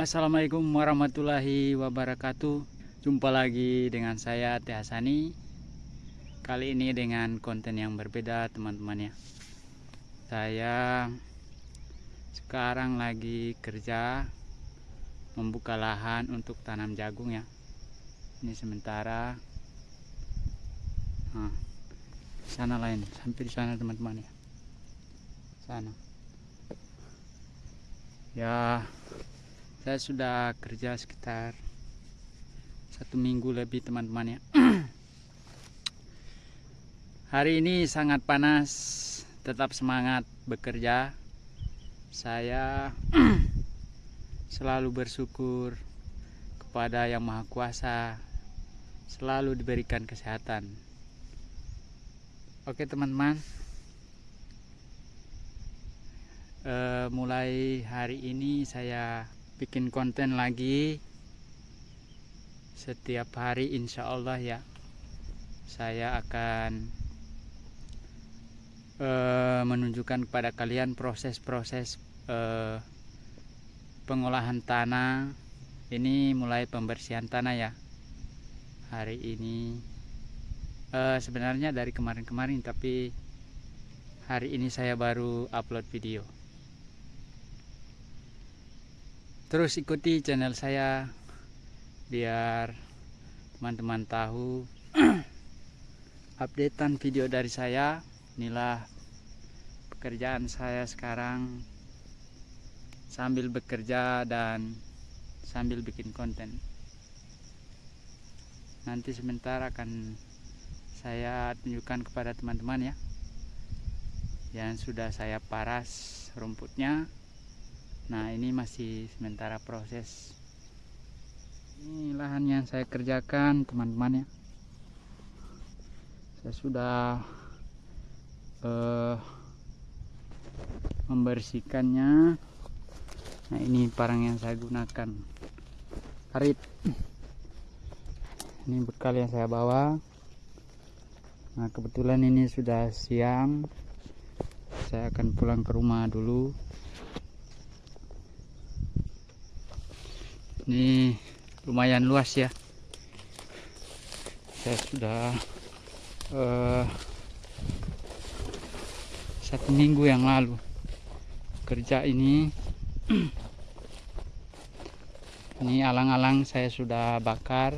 Assalamualaikum warahmatullahi wabarakatuh. Jumpa lagi dengan saya Teh Hasani. Kali ini dengan konten yang berbeda teman-teman ya. Saya sekarang lagi kerja Membuka lahan untuk tanam jagung ya. Ini sementara. Nah, sana lain Sampai di sana teman-teman ya. Sana. Ya saya sudah kerja sekitar satu minggu lebih teman-teman ya. Hari ini sangat panas tetap semangat bekerja. Saya selalu bersyukur kepada yang maha kuasa selalu diberikan kesehatan. Oke teman-teman. E, mulai hari ini saya bikin konten lagi setiap hari insya Allah ya. Saya akan uh, menunjukkan kepada kalian proses-proses uh, pengolahan tanah. Ini mulai pembersihan tanah ya hari ini. Uh, sebenarnya dari kemarin-kemarin tapi hari ini saya baru upload video terus ikuti channel saya biar teman-teman tahu updatean video dari saya. Inilah pekerjaan saya sekarang. Sambil bekerja dan sambil bikin konten. Nanti sebentar akan saya tunjukkan kepada teman-teman ya. Yang sudah saya paras rumputnya nah ini masih sementara proses. Ini lahan yang saya kerjakan teman-teman ya. Saya sudah uh, membersihkannya. Nah ini parang yang saya gunakan. Karit ini bekal yang saya bawa. Nah kebetulan ini sudah siang. Saya akan pulang ke rumah dulu ini lumayan luas ya. Saya sudah uh, satu minggu yang lalu kerja ini. Ini alang-alang saya sudah bakar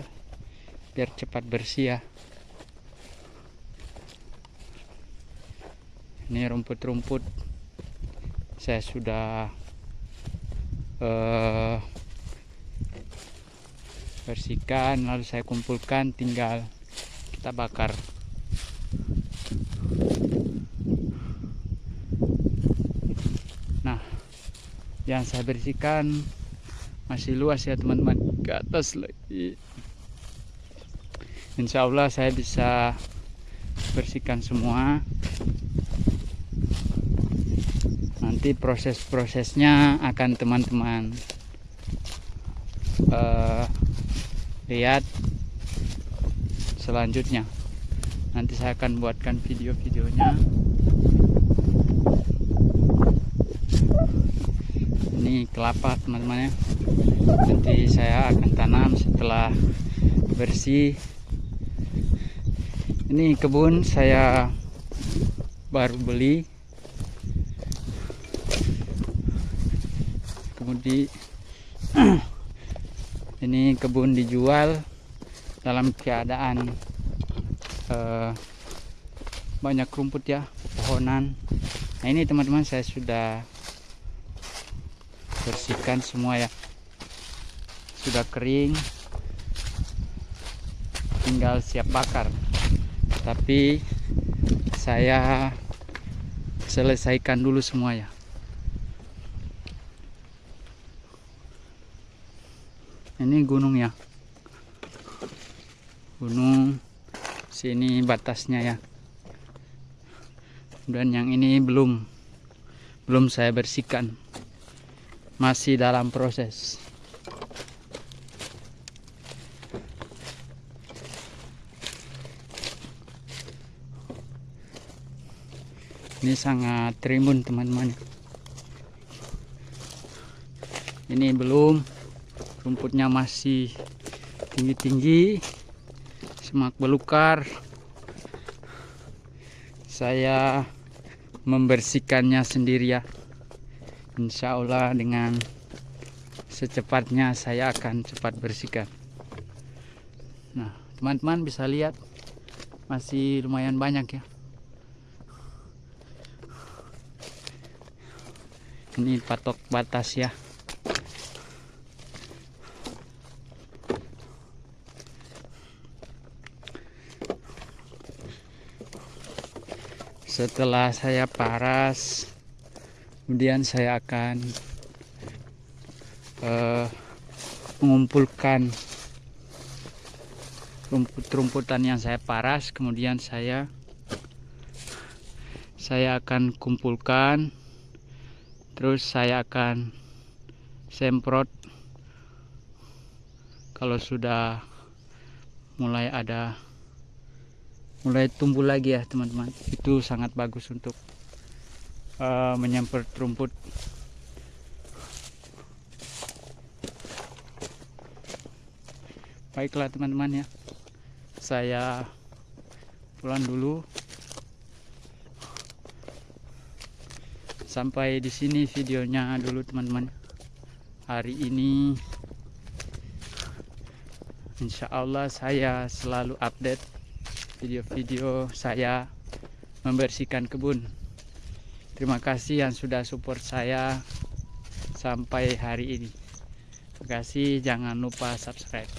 biar cepat bersih ya. Ini rumput-rumput saya sudah uh, bersihkan lalu saya kumpulkan tinggal kita bakar. Nah yang saya bersihkan masih luas ya teman-teman. Ke atas lagi. Insya Allah saya bisa bersihkan semua. Nanti proses-prosesnya akan teman-teman uh, lihat selanjutnya. Nanti saya akan buatkan video-videonya. Ini kelapa teman-teman ya. Nanti saya akan tanam setelah bersih. Ini kebun saya baru beli. Kemudian ini kebun dijual dalam keadaan uh, banyak rumput ya pohonan nah ini teman-teman saya sudah bersihkan semua ya. Sudah kering. Tinggal siap bakar. Tapi saya selesaikan dulu semua ya ini gunung ya. Gunung sini batasnya ya. Dan yang ini belum belum saya bersihkan. Masih dalam proses. Ini sangat trimbun teman-teman. Ini belum rumputnya masih tinggi-tinggi semak belukar. Saya membersihkannya sendiri ya. Insya Allah dengan secepatnya saya akan cepat bersihkan. Nah teman-teman bisa lihat masih lumayan banyak ya. Ini patok batas ya setelah saya paras kemudian saya akan uh, mengumpulkan rumput-rumputan yang saya paras. Kemudian saya saya akan kumpulkan. Terus saya akan semprot. Kalau sudah mulai ada mulai tumbuh lagi ya teman-teman. Itu sangat bagus untuk uh, menyemprot rumput. Baiklah teman-teman ya. Saya pulang dulu. Sampai di sini videonya dulu teman-teman. Hari ini Insya Allah saya selalu update video-video saya membersihkan kebun. Terima kasih yang sudah support saya sampai hari ini. Terima kasih jangan lupa subscribe